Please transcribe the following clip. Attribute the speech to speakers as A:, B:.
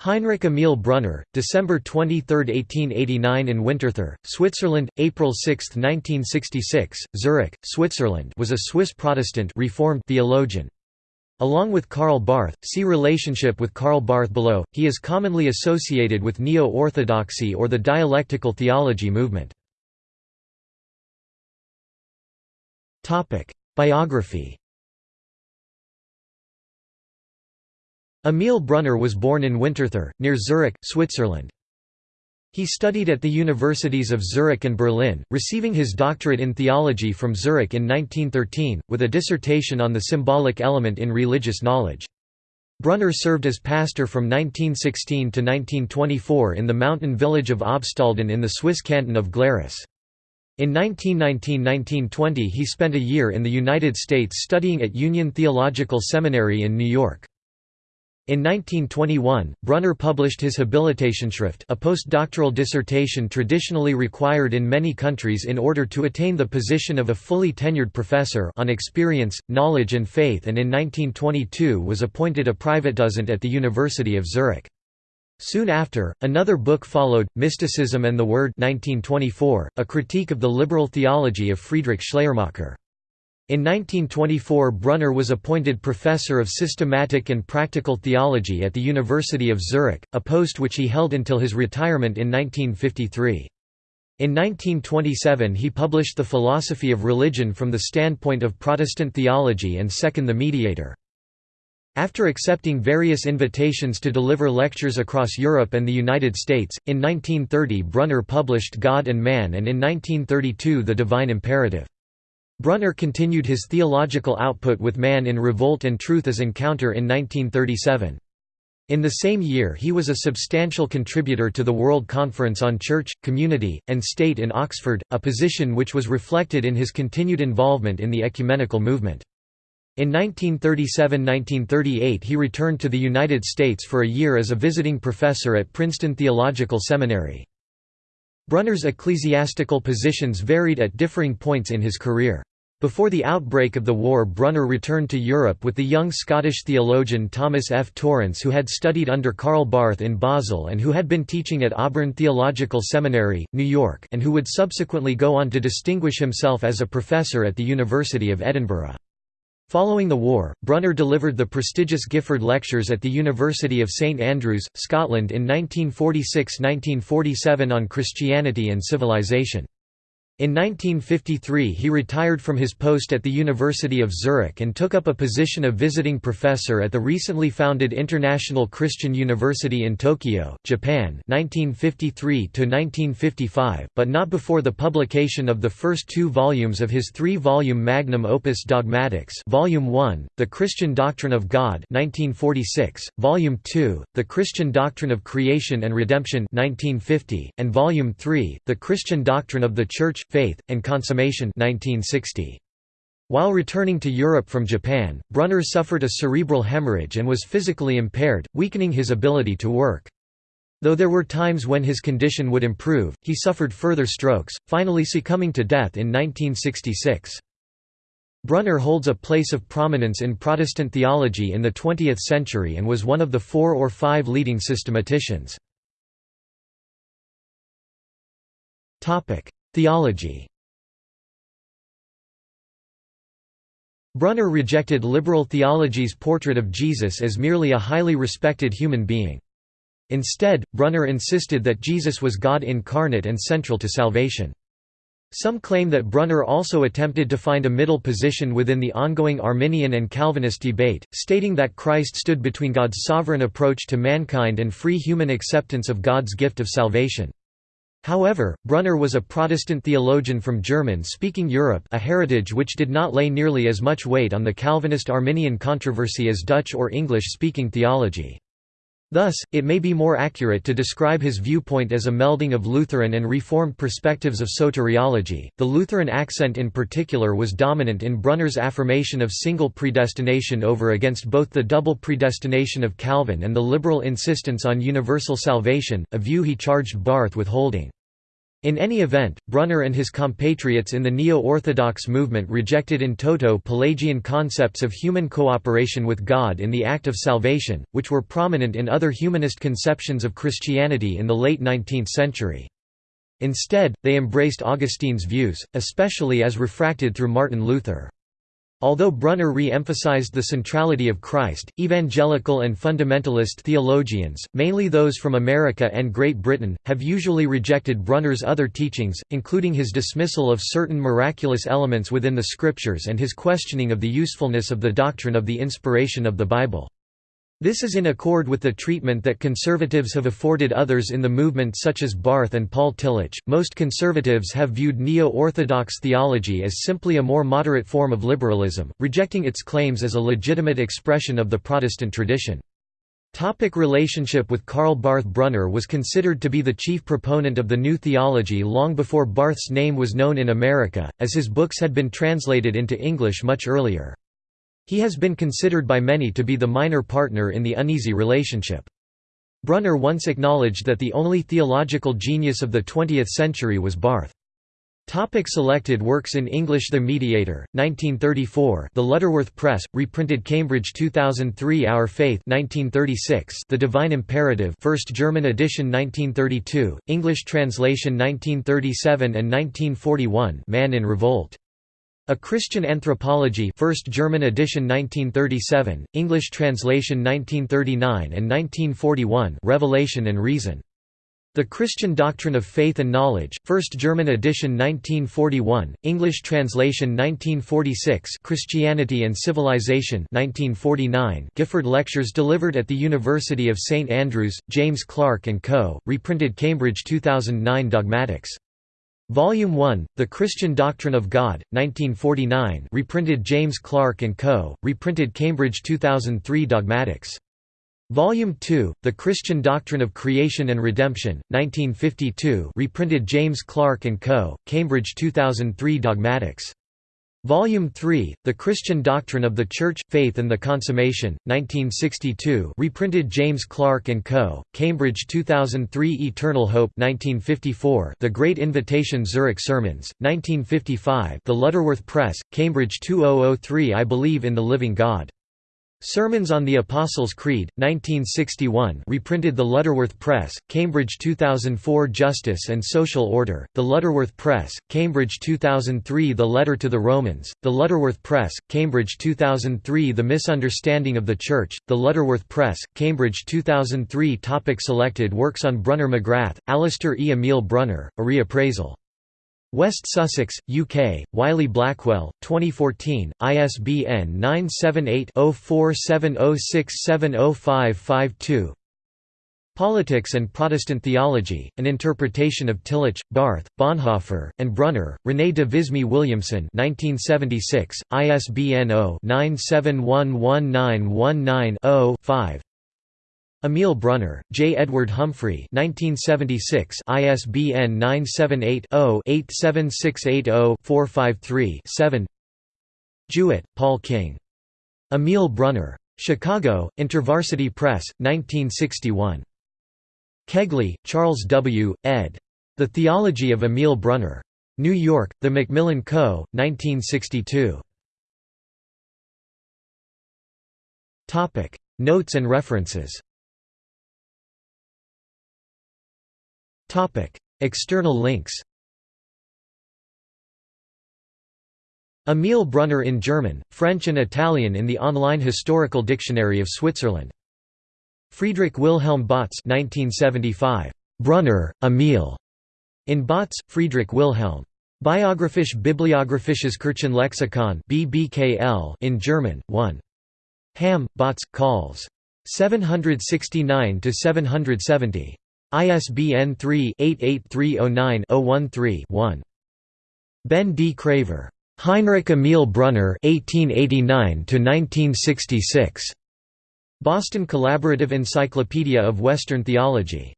A: Heinrich Emil Brunner, December 23, 1889 in Winterthur, Switzerland, April 6, 1966, Zurich, Switzerland was a Swiss Protestant Reformed theologian. Along with Karl Barth, see relationship with Karl Barth below, he is commonly associated with Neo-Orthodoxy or the dialectical theology movement. Biography Emil Brunner was born in Winterthur, near Zurich, Switzerland. He studied at the universities of Zurich and Berlin, receiving his doctorate in theology from Zurich in 1913, with a dissertation on the symbolic element in religious knowledge. Brunner served as pastor from 1916 to 1924 in the mountain village of Obstalden in the Swiss canton of Glarus. In 1919–1920 he spent a year in the United States studying at Union Theological Seminary in New York. In 1921, Brunner published his Habilitationsschrift a postdoctoral dissertation traditionally required in many countries in order to attain the position of a fully tenured professor on experience, knowledge and faith and in 1922 was appointed a Privatdozent at the University of Zurich. Soon after, another book followed, Mysticism and the Word 1924, a critique of the liberal theology of Friedrich Schleiermacher. In 1924 Brunner was appointed Professor of Systematic and Practical Theology at the University of Zurich, a post which he held until his retirement in 1953. In 1927 he published The Philosophy of Religion from the Standpoint of Protestant Theology and Second the Mediator. After accepting various invitations to deliver lectures across Europe and the United States, in 1930 Brunner published God and Man and in 1932 The Divine Imperative. Brunner continued his theological output with Man in Revolt and Truth as Encounter in 1937. In the same year he was a substantial contributor to the World Conference on Church, Community, and State in Oxford, a position which was reflected in his continued involvement in the ecumenical movement. In 1937–1938 he returned to the United States for a year as a visiting professor at Princeton Theological Seminary. Brunner's ecclesiastical positions varied at differing points in his career. Before the outbreak of the war Brunner returned to Europe with the young Scottish theologian Thomas F. Torrance who had studied under Karl Barth in Basel and who had been teaching at Auburn Theological Seminary, New York and who would subsequently go on to distinguish himself as a professor at the University of Edinburgh. Following the war, Brunner delivered the prestigious Gifford Lectures at the University of St Andrews, Scotland in 1946–1947 on Christianity and civilization. In 1953 he retired from his post at the University of Zurich and took up a position of visiting professor at the recently founded International Christian University in Tokyo, Japan 1953 but not before the publication of the first two volumes of his three-volume magnum opus Dogmatics Volume 1, The Christian Doctrine of God 1946, Volume 2, The Christian Doctrine of Creation and Redemption 1950, and Volume 3, The Christian Doctrine of the Church Faith, and Consummation 1960. While returning to Europe from Japan, Brunner suffered a cerebral hemorrhage and was physically impaired, weakening his ability to work. Though there were times when his condition would improve, he suffered further strokes, finally succumbing to death in 1966. Brunner holds a place of prominence in Protestant theology in the 20th century and was one of the four or five leading systematicians. Theology Brunner rejected liberal theology's portrait of Jesus as merely a highly respected human being. Instead, Brunner insisted that Jesus was God incarnate and central to salvation. Some claim that Brunner also attempted to find a middle position within the ongoing Arminian and Calvinist debate, stating that Christ stood between God's sovereign approach to mankind and free human acceptance of God's gift of salvation. However, Brunner was a Protestant theologian from German-speaking Europe a heritage which did not lay nearly as much weight on the Calvinist-Arminian controversy as Dutch or English-speaking theology. Thus, it may be more accurate to describe his viewpoint as a melding of Lutheran and Reformed perspectives of soteriology. The Lutheran accent in particular was dominant in Brunner's affirmation of single predestination over against both the double predestination of Calvin and the liberal insistence on universal salvation, a view he charged Barth with holding. In any event, Brunner and his compatriots in the Neo-Orthodox movement rejected in toto Pelagian concepts of human cooperation with God in the act of salvation, which were prominent in other humanist conceptions of Christianity in the late 19th century. Instead, they embraced Augustine's views, especially as refracted through Martin Luther. Although Brunner re-emphasized the centrality of Christ, evangelical and fundamentalist theologians, mainly those from America and Great Britain, have usually rejected Brunner's other teachings, including his dismissal of certain miraculous elements within the Scriptures and his questioning of the usefulness of the doctrine of the inspiration of the Bible. This is in accord with the treatment that conservatives have afforded others in the movement such as Barth and Paul Tillich. Most conservatives have viewed neo-orthodox theology as simply a more moderate form of liberalism, rejecting its claims as a legitimate expression of the Protestant tradition. Topic relationship with Karl Barth Brunner was considered to be the chief proponent of the New Theology long before Barth's name was known in America, as his books had been translated into English much earlier. He has been considered by many to be the minor partner in the uneasy relationship. Brunner once acknowledged that the only theological genius of the 20th century was Barth. Topic selected works in English The Mediator, 1934 The Lutterworth Press, reprinted Cambridge 2003 Our Faith 1936 The Divine Imperative First German edition 1932, English translation 1937 and 1941 Man in Revolt a Christian Anthropology First German edition 1937, English translation 1939 and 1941 Revelation and Reason. The Christian Doctrine of Faith and Knowledge, First German edition 1941, English translation 1946 Christianity and Civilization 1949 Gifford Lectures delivered at the University of St Andrews, James Clarke & Co., reprinted Cambridge 2009 Dogmatics Volume 1, The Christian Doctrine of God, 1949 reprinted James Clarke & Co., reprinted Cambridge 2003 Dogmatics. Volume 2, The Christian Doctrine of Creation and Redemption, 1952 reprinted James Clarke & Co., Cambridge 2003 Dogmatics. Volume 3, The Christian Doctrine of the Church, Faith and the Consummation, 1962 reprinted James Clarke & Co., Cambridge 2003 Eternal Hope 1954 The Great Invitation Zurich Sermons, 1955 The Lutterworth Press, Cambridge 2003 I Believe in the Living God Sermons on the Apostles' Creed, 1961 reprinted The Lutterworth Press, Cambridge 2004 Justice and Social Order, The Lutterworth Press, Cambridge 2003 The Letter to the Romans, The Lutterworth Press, Cambridge 2003 The Misunderstanding of the Church, The Lutterworth Press, Cambridge 2003 Topic Selected works on Brunner McGrath, Alistair E. Emil Brunner, A Reappraisal West Sussex, UK, Wiley Blackwell, 2014, ISBN 978-0470670552 Politics and Protestant Theology, An Interpretation of Tillich, Barth, Bonhoeffer, and Brunner, René de Visme Williamson 1976, ISBN 0-9711919-0-5 Emil Brunner, J. Edward Humphrey 1976 ISBN 978-0-87680-453-7 Jewett, Paul King. Emil Brunner. Chicago, InterVarsity Press, 1961. Kegley, Charles W., ed. The Theology of Emil Brunner. New York, The Macmillan Co., 1962. Notes and references Topic: External links. Emil Brunner in German, French and Italian in the online historical dictionary of Switzerland. Friedrich Wilhelm Bautz 1975. Brunner, Emil. In Bautz, Friedrich Wilhelm. Biographisch Bibliographisches Kirchenlexikon BBKL in German, 1. Hamm, Bautz, Calls. 769 770. ISBN 3-88309-013-1. Ben D. Craver. Heinrich Emil Brunner 1889 Boston Collaborative Encyclopedia of Western Theology.